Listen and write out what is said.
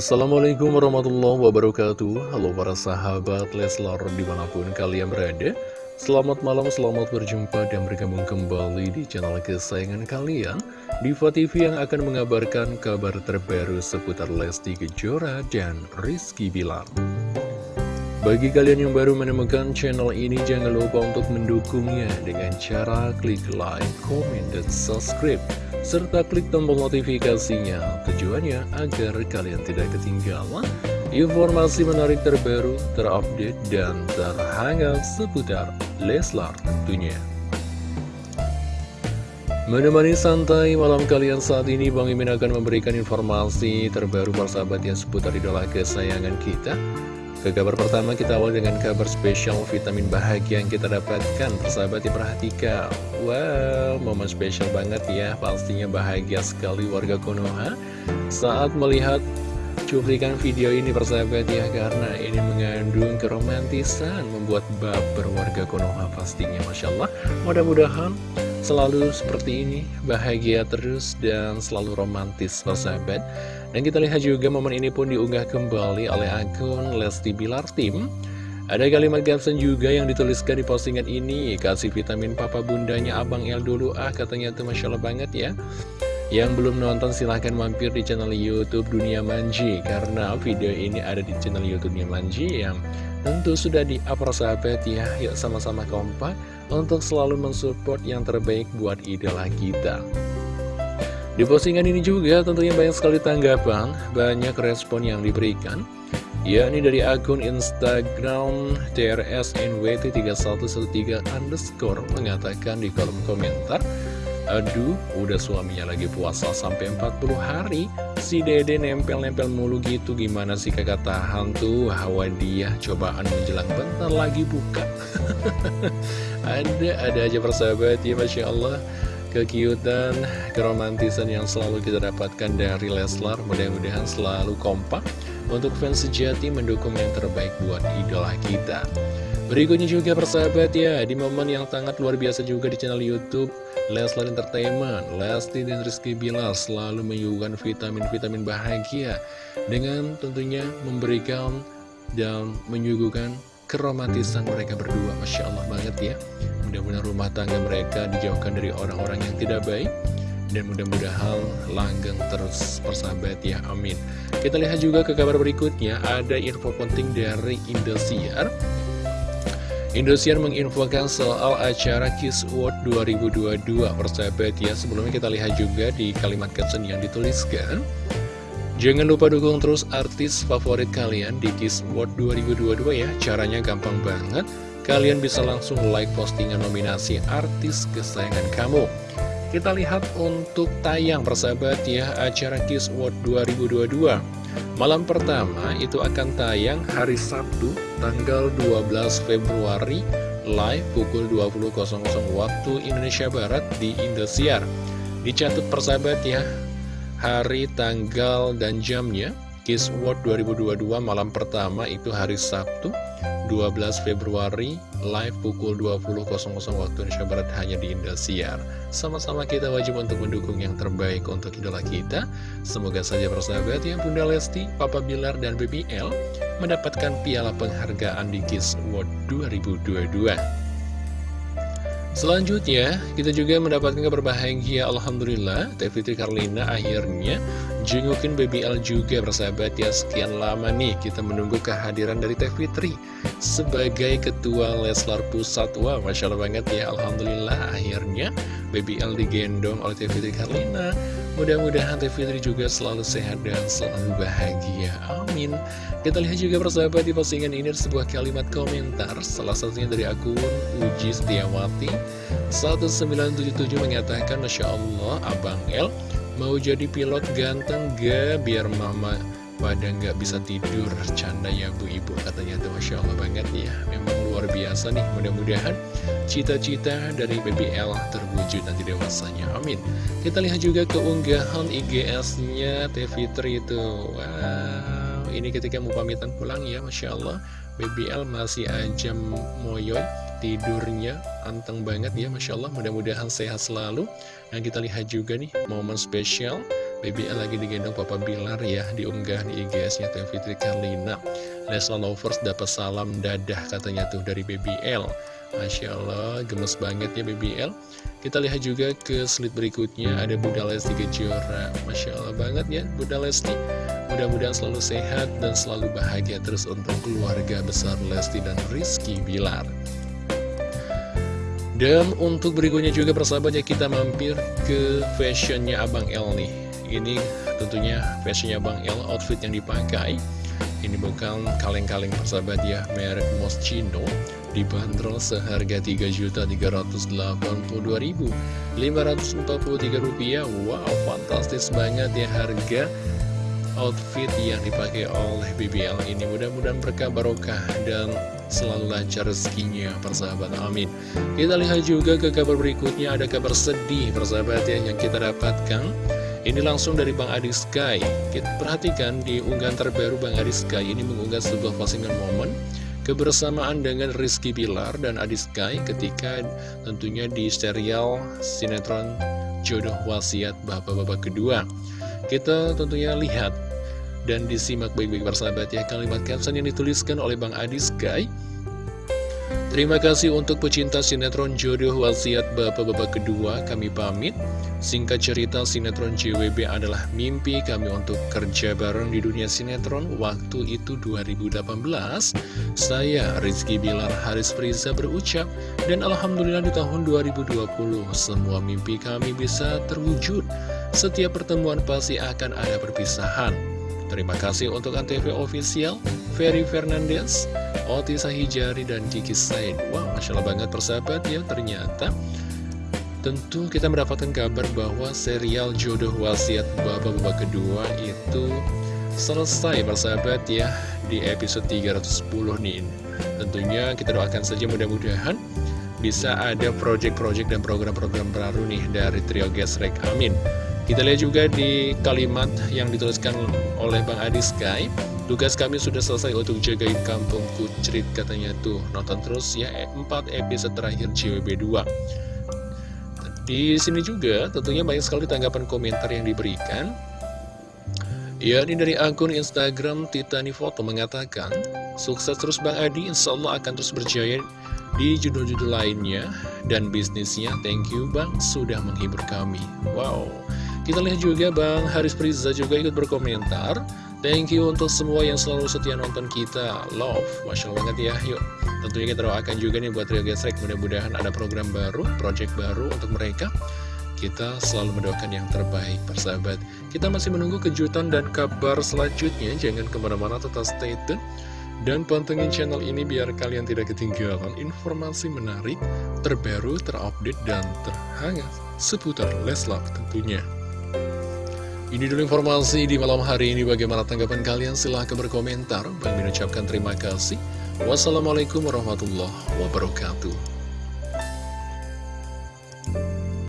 Assalamualaikum warahmatullahi wabarakatuh. Halo para sahabat Leslar di mana pun kalian berada. Selamat malam, selamat berjumpa dan bergabung kembali di channel kesayangan kalian. Diva TV yang akan mengabarkan kabar terbaru seputar Lesti Kejora dan Rizky Bilar bagi kalian yang baru menemukan channel ini, jangan lupa untuk mendukungnya dengan cara klik like, comment, dan subscribe serta klik tombol notifikasinya tujuannya agar kalian tidak ketinggalan informasi menarik terbaru, terupdate, dan terhangat seputar Leslar tentunya. Menemani santai malam kalian saat ini Bang Imin akan memberikan informasi terbaru persahabat yang seputar idola kesayangan kita ke kabar pertama kita awal dengan kabar spesial vitamin bahagia yang kita dapatkan. Persahabat diperhatikan. Wow, momen spesial banget ya. Pastinya bahagia sekali warga Konoha Saat melihat cuplikan video ini persahabat ya Karena ini mengandung keromantisan Membuat baper warga Konoha pastinya Masya Allah. Mudah-mudahan selalu seperti ini Bahagia terus dan selalu romantis persahabat dan kita lihat juga momen ini pun diunggah kembali oleh akun Lesti Bilar Tim. Ada kalimat caption juga yang dituliskan di postingan ini, kasih vitamin papa bundanya Abang El dulu ah katanya tuh Masya Allah banget ya. Yang belum nonton silahkan mampir di channel Youtube Dunia Manji Karena video ini ada di channel Youtube Dunia Manji yang tentu sudah di up sahabat ya Yuk sama-sama kompak untuk selalu mensupport yang terbaik buat idola kita. Di postingan ini juga tentunya banyak sekali tanggapan, banyak respon yang diberikan yakni dari akun Instagram TRSNWT3113 underscore mengatakan di kolom komentar Aduh, udah suaminya lagi puasa sampai 40 hari. Si dede nempel-nempel mulu gitu Gimana sih kakak tahan tuh? Hawa dia cobaan menjelang bentar lagi buka Ada, ada aja persahabat ya Masya Allah kekiutan, keromantisan yang selalu kita dapatkan dari Leslar. Mudah-mudahan selalu kompak untuk fans sejati mendukung yang terbaik buat idola kita. Berikutnya juga persahabat ya, di momen yang sangat luar biasa juga di channel Youtube Leslar Entertainment, Lesti dan Rizky Bilar selalu menyuguhkan vitamin-vitamin bahagia dengan tentunya memberikan dan menyuguhkan keromantisan mereka berdua. Masya Allah banget ya. Mudah-mudahan rumah tangga mereka dijauhkan dari orang-orang yang tidak baik. Dan mudah-mudahan langgeng terus persahabat ya. Amin. Kita lihat juga ke kabar berikutnya. Ada info penting dari Indosiar. Indosiar menginfokan soal acara Kiss World 2022 persahabat ya sebelumnya kita lihat juga di kalimat caption yang dituliskan Jangan lupa dukung terus artis favorit kalian di Kiss World 2022 ya caranya gampang banget kalian bisa langsung like postingan nominasi artis kesayangan kamu. Kita lihat untuk tayang persahabat ya acara Kiss World 2022. Malam pertama itu akan tayang hari Sabtu tanggal 12 Februari live pukul 20.00 waktu Indonesia Barat di Indosiar. Dicatat persahabat ya, hari, tanggal, dan jamnya Kiss World 2022 malam pertama itu hari Sabtu 12 Februari live pukul 20.00 waktu Indonesia Barat hanya di Indosiar. Sama-sama kita wajib untuk mendukung yang terbaik untuk idola kita. Semoga saja persahabat yang Bunda Lesti, Papa Bilar, dan BBL mendapatkan piala penghargaan di Kiss World 2022. Selanjutnya, kita juga mendapatkan kabar bahagia Alhamdulillah. Teh Fitri Karlina akhirnya jengukin BBL juga bersahabat. Ya Sekian lama nih kita menunggu kehadiran dari Teh Fitri Sebagai Ketua Leslar Pusat. Wah, Masya Allah banget ya Alhamdulillah. Akhirnya BBL digendong oleh Teh Fitri Karlina Mudah-mudahan Teh Fitri juga selalu sehat dan selalu bahagia. Amin. Kita lihat juga persahabat di postingan ini sebuah kalimat komentar. Salah satunya dari akun Uji Setiawati. 1977 mengatakan Masya Allah Abang El mau jadi pilot ganteng gak biar mama pada nggak bisa tidur canda ya bu ibu katanya tuh Masya Allah banget ya. Memang luar biasa nih mudah-mudahan cita-cita dari BBL terwujud nanti dewasanya. Amin. Kita lihat juga keunggahan IGS nya TV3 itu wow ini ketika mau pamitan pulang ya Masya Allah. BBL masih aja moyoy tidurnya anteng banget ya Masya Allah. Mudah-mudahan sehat selalu. Dan kita lihat juga nih momen spesial BBL lagi digendong Papa Bilar ya Diunggah di IGS-nya Teh Fitri Karlina. Leslar Lovers dapat salam dadah katanya tuh dari BBL Masya Allah, gemes banget ya BBL Kita lihat juga ke slide berikutnya Ada Bunda Lesti Kejora. Masya Allah banget ya Bunda Lesti. Mudah-mudahan selalu sehat dan selalu bahagia terus untuk keluarga besar Lesti dan Rizky Bilar. Dan untuk berikutnya juga persahabatnya kita mampir ke fashionnya Abang El nih Ini tentunya fashionnya Abang El outfit yang dipakai. Ini bukan kaleng-kaleng persahabat ya, merek Moschino. Dibanderol seharga Rp3.382.543 rupiah. Wow, fantastis banget ya harga outfit yang dipakai oleh BBL ini. Mudah-mudahan berkah barokah dan selalu lancar rezekinya persahabat. Amin. Kita lihat juga ke kabar berikutnya. Ada kabar sedih persahabat ya yang kita dapatkan ini langsung dari Bang Adi Sky. Kita perhatikan di unggahan terbaru Bang Adi Sky Ini mengunggah sebuah postingan momen Kebersamaan dengan Rizky Bilar dan Adi Sky Ketika tentunya di serial sinetron Jodoh Wasiat Bapak-Bapak kedua. Kita tentunya lihat dan disimak baik-baik persahabat ya. Kalimat caption yang dituliskan oleh Bang Adi Sky Terima kasih untuk pecinta sinetron jodoh wasiat bapak-bapak kedua kami pamit. Singkat cerita sinetron JWB adalah mimpi kami untuk kerja bareng di dunia sinetron Waktu itu 2018 Saya Rizky Bilar Haris Friza berucap Dan Alhamdulillah di tahun 2020 Semua mimpi kami bisa terwujud. Setiap pertemuan pasti akan ada perpisahan. Terima kasih untuk Antv Official, Ferry Fernandez, Oti Sahijari, dan Kiki Said. Wow, Masya Allah banget persahabat ya, ternyata tentu kita mendapatkan kabar bahwa serial Jodoh Wasiat Babak-Babak kedua itu selesai persahabat ya di episode 310 nih. Tentunya kita doakan saja mudah-mudahan bisa ada project-project dan program-program baru nih dari Trio Gesrek. Amin. Kita lihat juga di kalimat yang dituliskan oleh Bang Adi Sky Tugas kami sudah selesai untuk jagain kampung Kucrit katanya tuh. Nonton terus ya 4 episode terakhir JWB 2 Di sini juga tentunya banyak sekali tanggapan komentar yang diberikan. Ya, ini dari akun Instagram Titani Foto mengatakan Sukses terus Bang Adi, insya Allah akan terus berjaya di judul-judul lainnya Dan bisnisnya, thank you Bang, sudah menghibur kami. Wow. Kita lihat juga Bang Haris Priza juga ikut berkomentar Thank you untuk semua yang selalu setia nonton kita. Love, Masya Allah banget ya. Yuk, tentunya kita doakan juga nih buat Rio Gesrek Mudah-mudahan ada program baru, project baru untuk mereka. Kita selalu mendoakan yang terbaik, persahabat. Kita masih menunggu kejutan dan kabar selanjutnya. Jangan ke mana-mana tetap stay tune. Dan pantengin channel ini biar kalian tidak ketinggalan informasi menarik, terbaru, terupdate, dan terhangat. Seputar Leslar tentunya. Ini dulu informasi di malam hari ini. Bagaimana tanggapan kalian? Silahkan berkomentar. Bang ucapkan terima kasih. Wassalamualaikum warahmatullahi wabarakatuh.